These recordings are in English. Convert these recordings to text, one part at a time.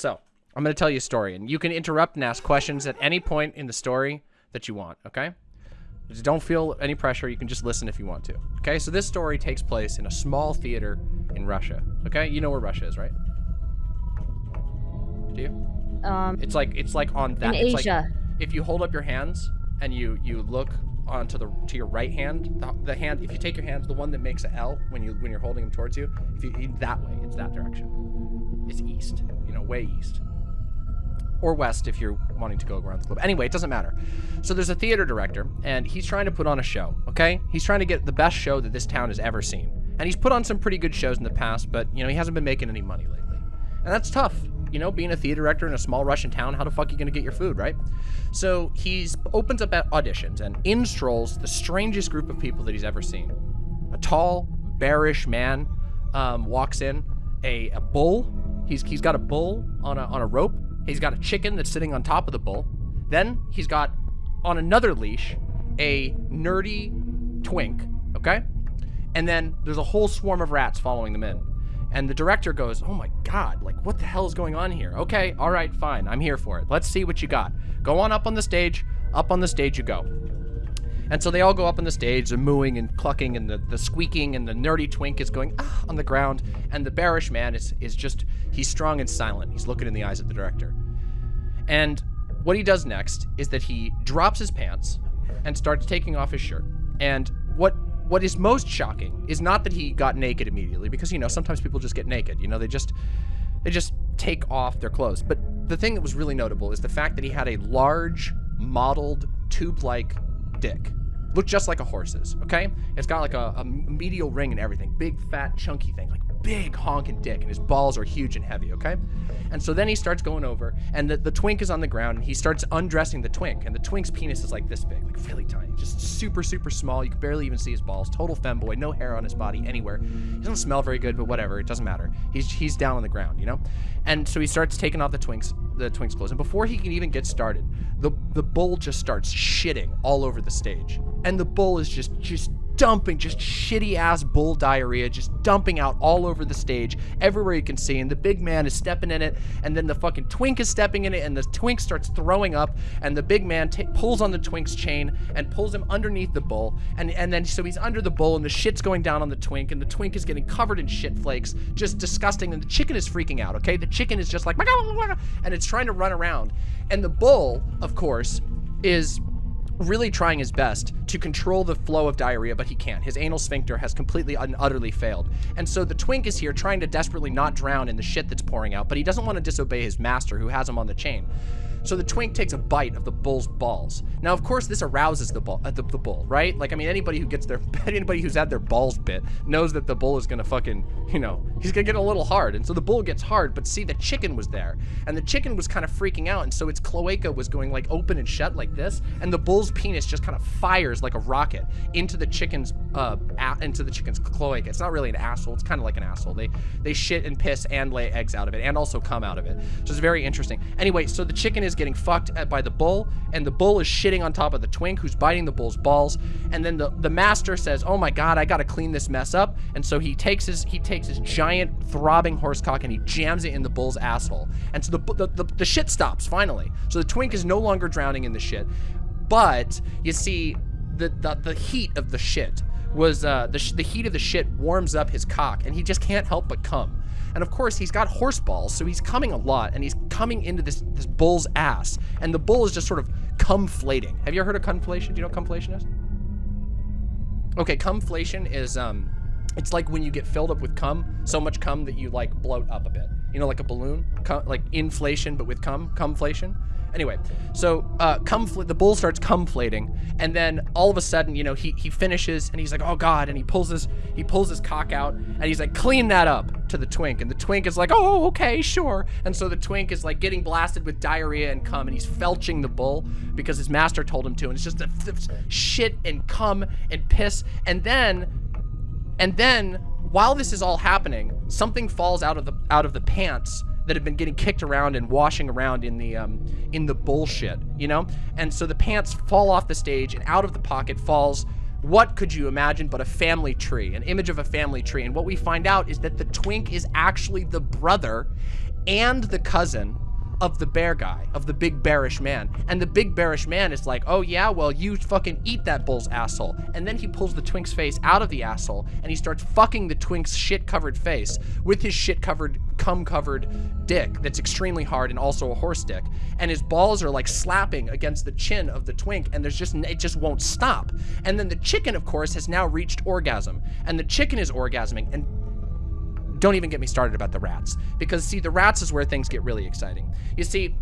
So, I'm going to tell you a story, and you can interrupt and ask questions at any point in the story that you want, okay? Just don't feel any pressure. You can just listen if you want to. Okay, so this story takes place in a small theater in Russia. Okay, you know where Russia is, right? Do you? Um, It's like it's like on that. in it's like Asia. if you hold up your hands and you you look onto the to your right hand, the, the hand. If you take your hands, the one that makes a L when you when you're holding them towards you, if you that way, it's that direction. It's east. Way east or west if you're wanting to go around the globe. Anyway, it doesn't matter. So there's a theater director, and he's trying to put on a show, okay? He's trying to get the best show that this town has ever seen. And he's put on some pretty good shows in the past, but, you know, he hasn't been making any money lately. And that's tough. You know, being a theater director in a small Russian town, how the fuck are you going to get your food, right? So he opens up at auditions, and in strolls the strangest group of people that he's ever seen. A tall, bearish man um, walks in, a, a bull. He's, he's got a bull on a, on a rope. He's got a chicken that's sitting on top of the bull. Then he's got on another leash a nerdy twink, okay? And then there's a whole swarm of rats following them in. And the director goes, Oh my God, like what the hell is going on here? Okay, all right, fine, I'm here for it. Let's see what you got. Go on up on the stage. Up on the stage you go. And so they all go up on the stage, the mooing and clucking and the, the squeaking, and the nerdy twink is going ah, on the ground. And the bearish man is, is just, he's strong and silent. He's looking in the eyes of the director. And what he does next is that he drops his pants and starts taking off his shirt. And what what is most shocking is not that he got naked immediately, because you know sometimes people just get naked. You know they just they just take off their clothes. But the thing that was really notable is the fact that he had a large, modeled, tube-like dick. Looked just like a horse's, okay? It's got like a, a medial ring and everything. Big, fat, chunky thing. Like big honking dick. And his balls are huge and heavy, okay? And so then he starts going over, and the, the twink is on the ground, and he starts undressing the twink. And the twink's penis is like this big, like really tiny. Just super, super small. You can barely even see his balls. Total femboy. No hair on his body anywhere. He doesn't smell very good, but whatever. It doesn't matter. He's, he's down on the ground, you know? And so he starts taking off the twink's the twink's clothes. And before he can even get started, the the bull just starts shitting all over the stage. And the bull is just just dumping just shitty ass bull diarrhea just dumping out all over the stage everywhere you can see and the big man is stepping in it and then the fucking twink is stepping in it and the twink starts throwing up and the big man pulls on the twink's chain and pulls him underneath the bull and and then so he's under the bull and the shit's going down on the twink and the twink is getting covered in shit flakes just disgusting and the chicken is freaking out okay? The chicken is just like and it's trying to run around and the bull of course is really trying his best to control the flow of diarrhea, but he can't. His anal sphincter has completely and utterly failed. And so the twink is here trying to desperately not drown in the shit that's pouring out, but he doesn't want to disobey his master who has him on the chain. So the twink takes a bite of the bull's balls. Now, of course, this arouses the bull, uh, the, the bull, right? Like, I mean, anybody who gets their, anybody who's had their balls bit knows that the bull is gonna fucking, you know, he's gonna get a little hard. And so the bull gets hard, but see, the chicken was there. And the chicken was kind of freaking out, and so its cloaca was going like open and shut like this, and the bull's penis just kind of fires like a rocket into the chicken's, uh, into the chicken's cloaca. It's not really an asshole, it's kind of like an asshole. They, they shit and piss and lay eggs out of it, and also come out of it. So it's very interesting. Anyway, so the chicken is getting fucked by the bull, and the bull is shitting on top of the twink who's biting the bull's balls. And then the, the master says, "Oh my god, I gotta clean this mess up." And so he takes his he takes his giant throbbing horse cock and he jams it in the bull's asshole. And so the the, the, the shit stops finally. So the twink is no longer drowning in the shit. But you see, the the, the heat of the shit was uh, the, the heat of the shit warms up his cock, and he just can't help but come. And of course, he's got horse balls, so he's coming a lot, and he's coming into this this bull's ass, and the bull is just sort of cumflating. Have you ever heard of cumflation? Do you know what cumflation is? Okay, cumflation is um, it's like when you get filled up with cum, so much cum that you like bloat up a bit. You know, like a balloon, cum, like inflation, but with cum, cumflation. Anyway, so uh, the bull starts cumflating, and then all of a sudden, you know, he he finishes, and he's like, oh god, and he pulls his he pulls his cock out, and he's like, clean that up to the twink, and the twink is like, oh okay, sure, and so the twink is like getting blasted with diarrhea and cum, and he's felching the bull because his master told him to, and it's just a shit and cum and piss, and then and then while this is all happening, something falls out of the out of the pants that have been getting kicked around and washing around in the um, in the bullshit, you know? And so the pants fall off the stage and out of the pocket falls what could you imagine but a family tree, an image of a family tree. And what we find out is that the twink is actually the brother and the cousin of the bear guy, of the big bearish man. And the big bearish man is like, oh yeah, well you fucking eat that bull's asshole. And then he pulls the twink's face out of the asshole and he starts fucking the twink's shit covered face with his shit covered, cum covered dick that's extremely hard and also a horse dick. And his balls are like slapping against the chin of the twink and there's just, it just won't stop. And then the chicken, of course, has now reached orgasm. And the chicken is orgasming and don't even get me started about the rats. Because, see, the rats is where things get really exciting. You see,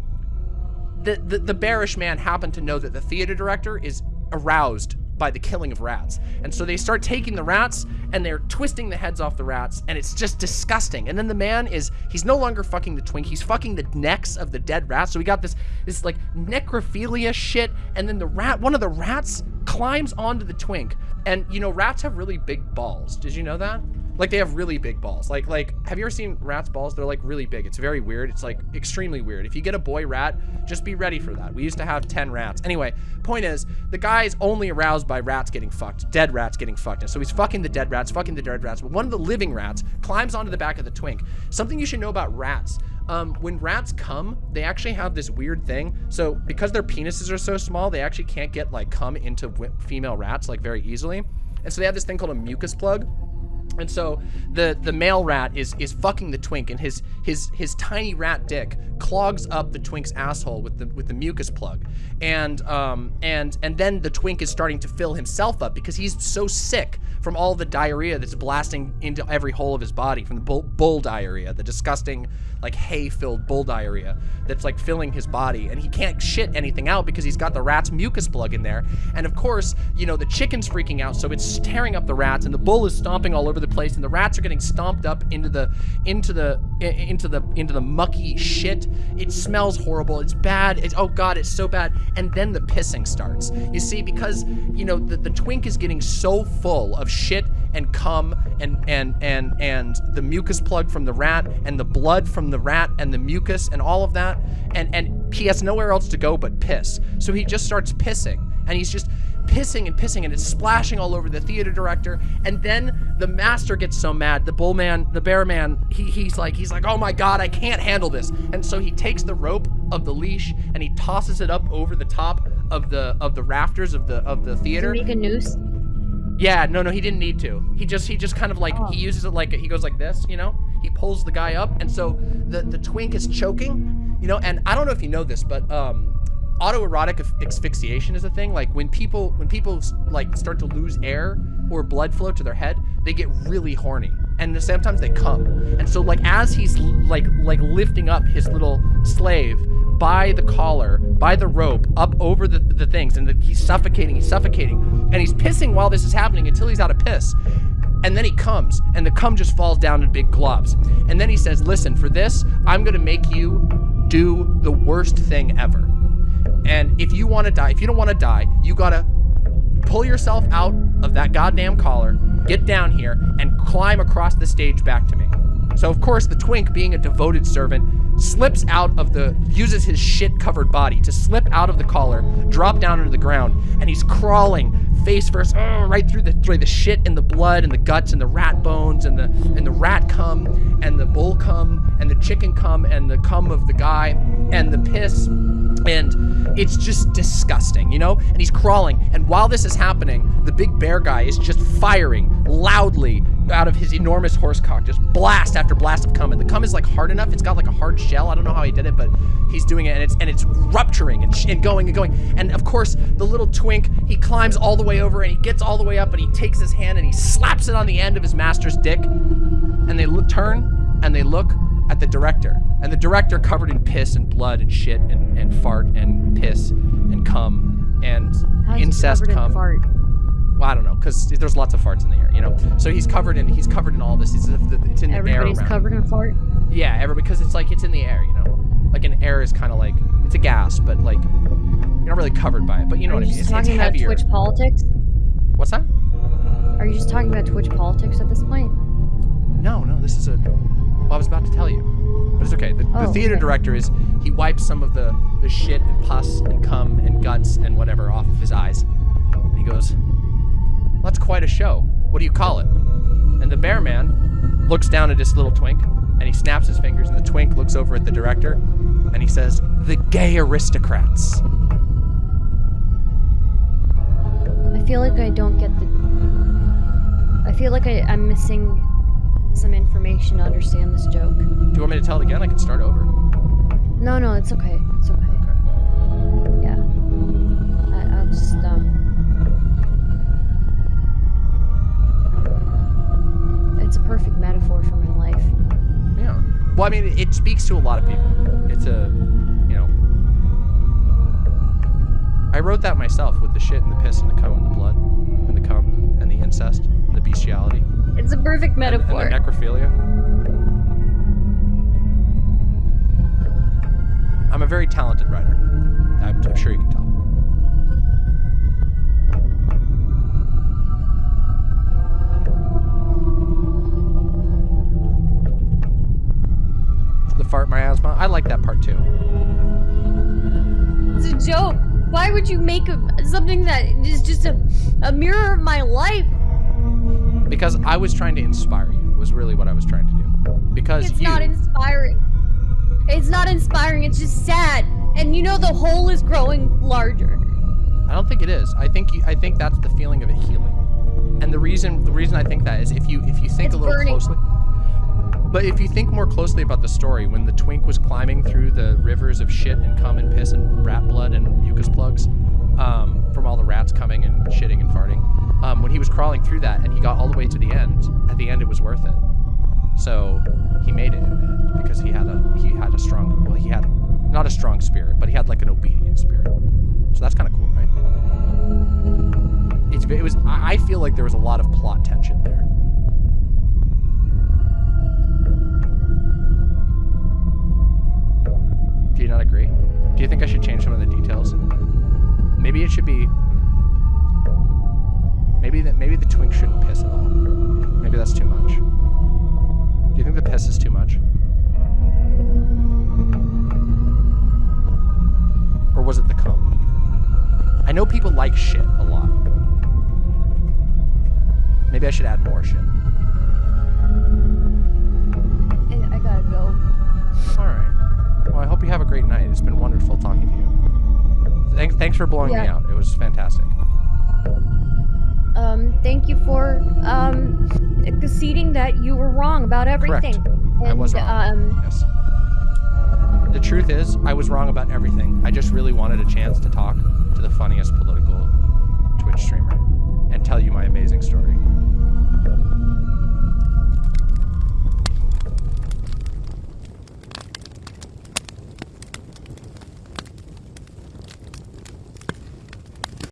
the, the, the bearish man happened to know that the theater director is aroused by the killing of rats. And so they start taking the rats and they're twisting the heads off the rats and it's just disgusting. And then the man is, he's no longer fucking the twink, he's fucking the necks of the dead rats. So we got this, this like necrophilia shit. And then the rat, one of the rats climbs onto the twink. And you know, rats have really big balls. Did you know that? Like they have really big balls. Like, like, have you ever seen rats' balls? They're like really big. It's very weird. It's like extremely weird. If you get a boy rat, just be ready for that. We used to have 10 rats. Anyway, point is, the guy's only aroused by rats getting fucked, dead rats getting fucked. And so he's fucking the dead rats, fucking the dead rats. But one of the living rats climbs onto the back of the twink. Something you should know about rats. Um, when rats come, they actually have this weird thing. So because their penises are so small, they actually can't get like come into female rats like very easily. And so they have this thing called a mucus plug and so the the male rat is is fucking the twink, and his his his tiny rat dick clogs up the twink's asshole with the with the mucus plug, and um and and then the twink is starting to fill himself up because he's so sick from all the diarrhea that's blasting into every hole of his body from the bull, bull diarrhea, the disgusting like hay-filled bull diarrhea that's like filling his body, and he can't shit anything out because he's got the rat's mucus plug in there, and of course you know the chicken's freaking out, so it's tearing up the rats, and the bull is stomping all over the place, and the rats are getting stomped up into the into the into the into the mucky shit. It smells horrible. It's bad. It's oh god, it's so bad. And then the pissing starts. You see, because you know the, the twink is getting so full of shit and cum and and and and the mucus plug from the rat and the blood from the rat and the mucus and all of that and and he has nowhere else to go but piss so he just starts pissing and he's just pissing and pissing and it's splashing all over the theater director. And then the master gets so mad the bull man the bear man he, he's like he's like oh my god i can't handle this. And so he takes the rope of the leash and he tosses it up over the top of the of the rafters of the of the theater. make a noose? Yeah no no he didn't need to. He just he just kind of like oh. he uses it like he goes like this you know? He pulls the guy up and so the the twink is choking you know? And i don't know if you know this but um autoerotic asphyxiation is a thing. Like when people when people like start to lose air or blood flow to their head, they get really horny, and the sometimes they come. And so like as he's like like lifting up his little slave by the collar, by the rope, up over the, the things, and the, he's suffocating, he's suffocating, and he's pissing while this is happening until he's out of piss. And then he comes, and the cum just falls down in big globs. And then he says, listen, for this, I'm gonna make you do the worst thing ever. And if you want to die, if you don't want to die, you gotta pull yourself out of that goddamn collar, get down here, and climb across the stage back to me. So of course, the twink, being a devoted servant, slips out of the, uses his shit-covered body to slip out of the collar, drop down into the ground, and he's crawling face first, uh, right through the through the shit and the blood and the guts and the rat bones and the and the rat cum and the bull cum and the chicken cum and the cum of the guy and the piss and it's just disgusting, you know? And he's crawling, and while this is happening, the big bear guy is just firing loudly out of his enormous horse cock, just blast after blast of cum. And the cum is like hard enough, it's got like a hard shell. I don't know how he did it, but he's doing it, and it's and it's rupturing and, and going and going. And of course, the little twink, he climbs all the way over and he gets all the way up, and he takes his hand and he slaps it on the end of his master's dick. And they turn and they look at the director. And the director covered in piss and blood and shit and, and fart and piss and cum and incest cum. In fart? Well, I don't know, because there's lots of farts in the air, you know. So he's covered in he's covered in all this. It's, it's in the air. Everybody's covered in fart. Yeah, every because it's like it's in the air, you know. Like an air is kind of like it's a gas, but like you're not really covered by it. But you know Are what you I mean. It's, talking it's about heavier. Twitch politics. What's that? Are you just talking about Twitch politics at this point? No, no. This is a. Well, I was about to tell you. But it's okay. The, oh, the theater okay. director is he wipes some of the, the shit and pus and cum and guts and whatever off of his eyes. And he goes, That's quite a show. What do you call it? And the bear man looks down at his little twink and he snaps his fingers, and the twink looks over at the director, and he says, "The gay aristocrats." I feel like I don't get the. I feel like I, I'm missing some information to understand this joke. Do you want me to tell it again? I can start over. No, no, it's okay. It's okay. Okay. Yeah. I, I'll just um. It's a perfect metaphor for my life. Yeah. Well, I mean, it, it speaks to a lot of people. It's a, you know. I wrote that myself with the shit and the piss and the cum and the Perfect and, and metaphor. necrophilia. I'm a very talented writer. I'm, I'm sure you can tell. The fart miasma. I like that part too. It's a joke. Why would you make a, something that is just a, a mirror of my life? Because I was trying to inspire you, was really what I was trying to do. Because It's you, not inspiring. It's not inspiring. It's just sad. And you know the hole is growing larger. I don't think it is. I think you, I think that's the feeling of it healing. And the reason the reason I think that is if you if you think It's a little burning. closely. But if you think more closely about the story, when the twink was climbing through the rivers of shit and cum and piss and rat blood and mucus plugs, um, from all the rats coming and shitting and farting, um, when he was crawling through that and he got all the way to the end, at the end it was worth it. So he made it in the end because he had a he had a strong well he had not a strong spirit, but he had like an obedient spirit. So that's kind of cool, right? It's it was I I feel like there was a lot of plot tension there. Do you not agree? Do you think I should change some of the details? Maybe it should be. Maybe that maybe the twink shouldn't piss at all. Maybe that's too much. Do you think the piss is too much? Or was it the cum? I know people like shit a lot. Maybe I should add more shit. I, gotta go. All right. Well, I hope you have a great night. It's been wonderful talking to you. Thanks, thanks for blowing me out. It was fantastic. Um, thank you for um conceding that you were wrong about everything. I was wrong. Um, Yes. The truth is, I was wrong about everything. I just really wanted a chance to talk to the funniest political Twitch streamer and tell you my amazing story.